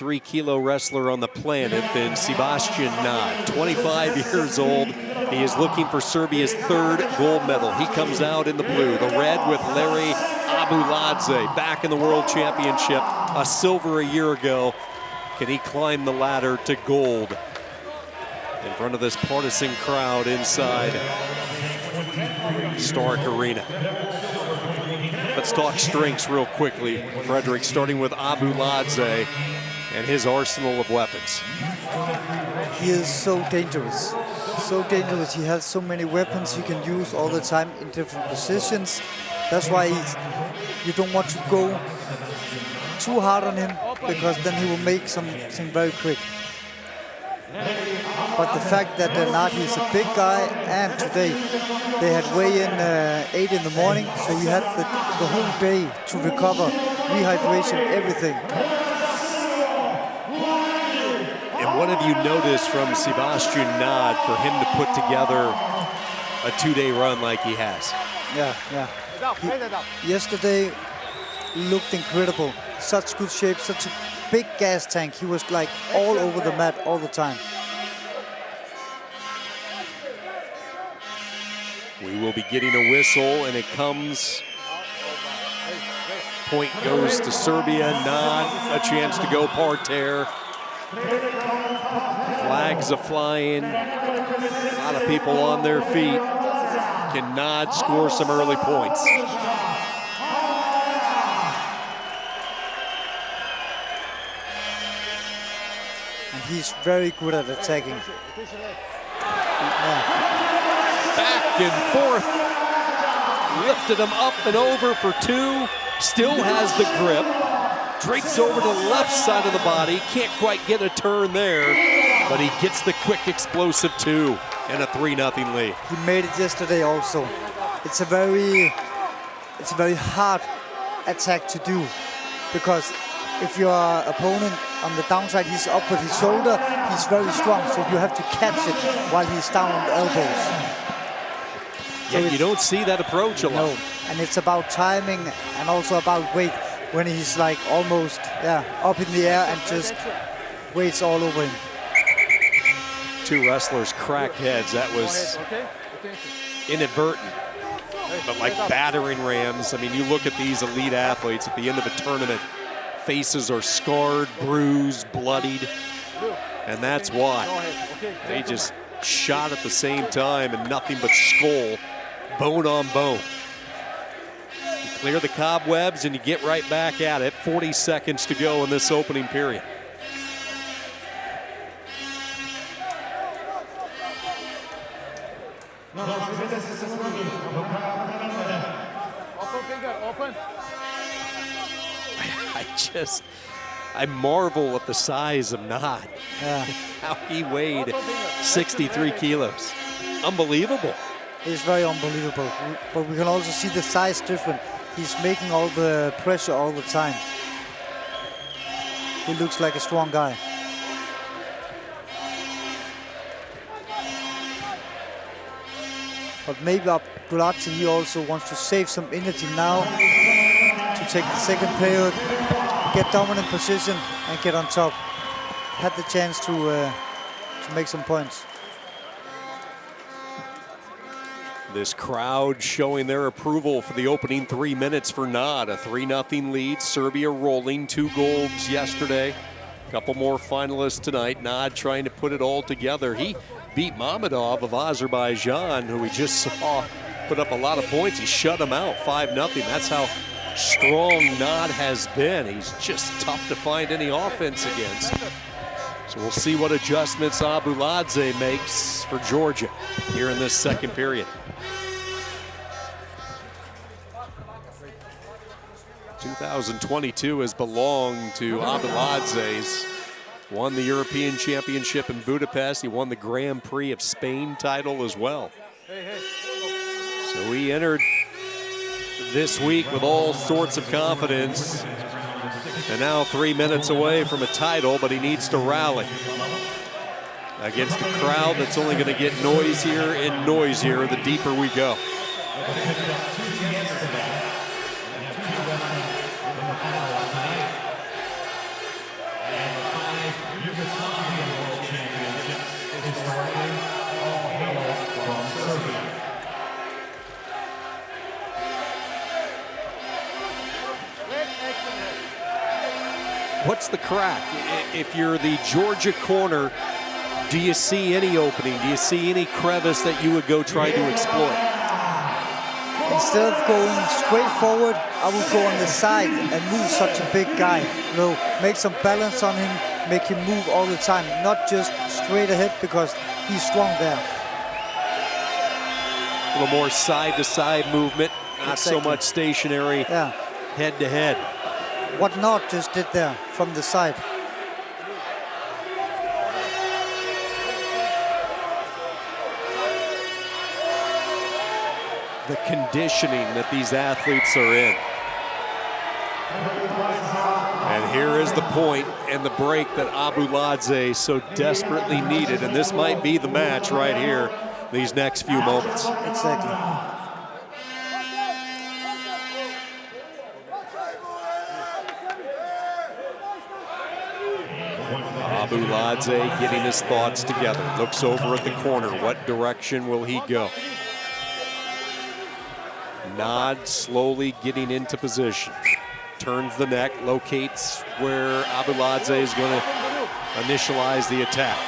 63 kilo wrestler on the planet than Sebastian Nad. 25 years old. He is looking for Serbia's third gold medal. He comes out in the blue, the red with Larry Abuladze back in the World Championship, a silver a year ago. Can he climb the ladder to gold in front of this partisan crowd inside Stark Arena? Let's talk strengths real quickly, Frederick, starting with Abuladze and his arsenal of weapons. He is so dangerous, so dangerous. He has so many weapons he can use all the time in different positions. That's why you don't want to go too hard on him because then he will make something very quick. But the fact that Nati is a big guy and today they had weigh-in uh, 8 in the morning, so he had the, the whole day to recover, rehydration, everything. And what have you noticed from Sebastian Nad for him to put together a two-day run like he has? Yeah, yeah. He, yesterday looked incredible. Such good shape, such a big gas tank. He was like all over the mat all the time. We will be getting a whistle, and it comes. Point goes to Serbia. not a chance to go parterre. Flags are flying. A lot of people on their feet. Can Nad score some early points? And he's very good at attacking. Back and forth. Lifted him up and over for two. Still has the grip. Drakes over to the left side of the body. Can't quite get a turn there, but he gets the quick explosive two and a 3-0 lead. He made it yesterday also. It's a very, it's a very hard attack to do because if your opponent on the downside, he's up with his shoulder, he's very strong, so you have to catch it while he's down on the elbows. Yeah, so you don't see that approach a lot. No, and it's about timing and also about weight when he's like almost yeah up in the air and just weights all over him. Two wrestlers cracked heads. That was inadvertent. But like battering rams, I mean, you look at these elite athletes at the end of a tournament, faces are scarred, bruised, bloodied, and that's why. They just shot at the same time and nothing but skull, bone on bone. You clear the cobwebs and you get right back at it. 40 seconds to go in this opening period. I just, I marvel at the size of Nad. Yeah. How he weighed 63 kilos. Unbelievable. It's very unbelievable. But we can also see the size different. He's making all the pressure all the time. He looks like a strong guy. But maybe Abuladze, he also wants to save some energy now to take the second period get dominant position and get on top. Had the chance to uh, to make some points. This crowd showing their approval for the opening three minutes for Nad. A 3-0 lead. Serbia rolling two golds yesterday. A couple more finalists tonight. Nad trying to put it all together. He beat Mamadov of Azerbaijan, who we just saw put up a lot of points. He shut him out 5-0. That's how strong Nad has been. He's just tough to find any offense against. So we'll see what adjustments Abuladze makes for Georgia here in this second period. Two thousand twenty-two has belonged to Abuladze's. Won the European Championship in Budapest. He won the Grand Prix of Spain title as well. So he entered this week with all sorts of confidence. And now three minutes away from a title, but he needs to rally against a crowd that's only going to get noisier and noisier the deeper we go. What's the crack? If you're the Georgia corner do you see any opening? Do you see any crevice that you would go try to exploit? Instead of going straight forward, I would go on the side and move such a big guy. You know, make some balance on him, make him move all the time, not just straight ahead because he's strong there. A little more side-to-side -side movement, not exactly. so much stationary yeah. head-to-head. -head. What Nad just did there from the side. The conditioning that these athletes are in. And here is the point and the break that Abu Abuladze so desperately needed. And this might be the match right here, these next few moments. Exactly. Abuladze getting his thoughts together. Looks over at the corner. What direction will he go? Nad slowly getting into position. Turns the neck, locates where Abuladze is going to initialize the attack.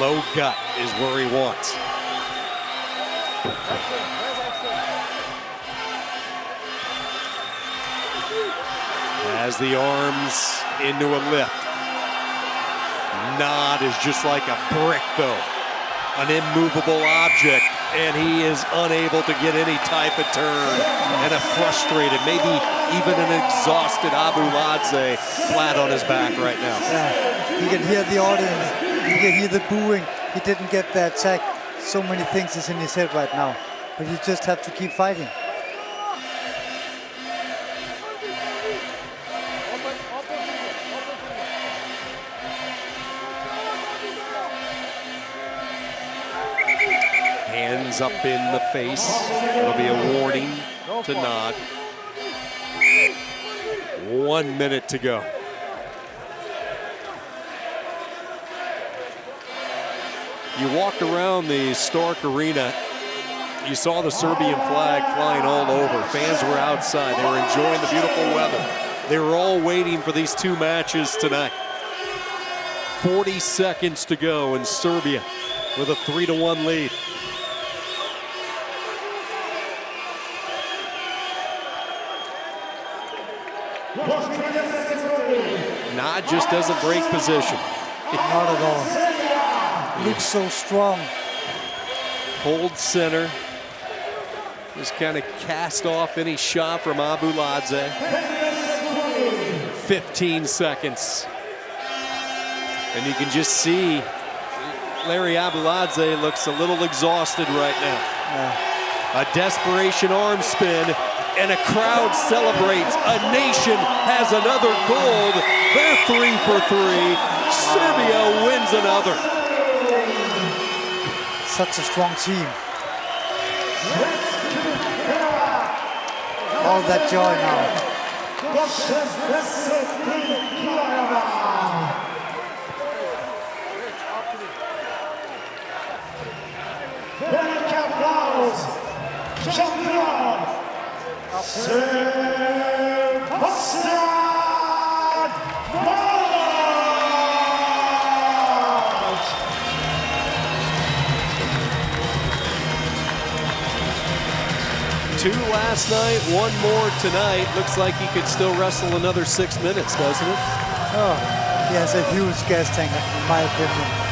Low gut is where he wants. Has the arms into a lift. Nad is just like a brick, though. An immovable object and he is unable to get any type of turn. And a frustrated, maybe even an exhausted Abu Abuladze flat on his back right now. Yeah, you can hear the audience. You can hear the booing. He didn't get that attack. So many things is in his head right now. But you just have to keep fighting. Hands up in the face. It'll be a warning to Nad. One minute to go. You walked around the Stark Arena. You saw the Serbian flag flying all over. Fans were outside. They were enjoying the beautiful weather. They were all waiting for these two matches tonight. 40 seconds to go in Serbia with a 3 to 1 lead. Nad just doesn't break position. Not at all. Looks so strong. Hold center. Just kind of cast off any shot from Abuladze. 15 seconds. And you can just see Larry Abuladze looks a little exhausted right now. Yeah. A desperation arm spin and a crowd celebrates. A nation has another gold. They're three for three. Serbia wins another. Such a strong team. All that joy now. Two last night, one more tonight. Looks like he could still wrestle another six minutes, doesn't it? Oh, he has a huge gas tank, in my opinion.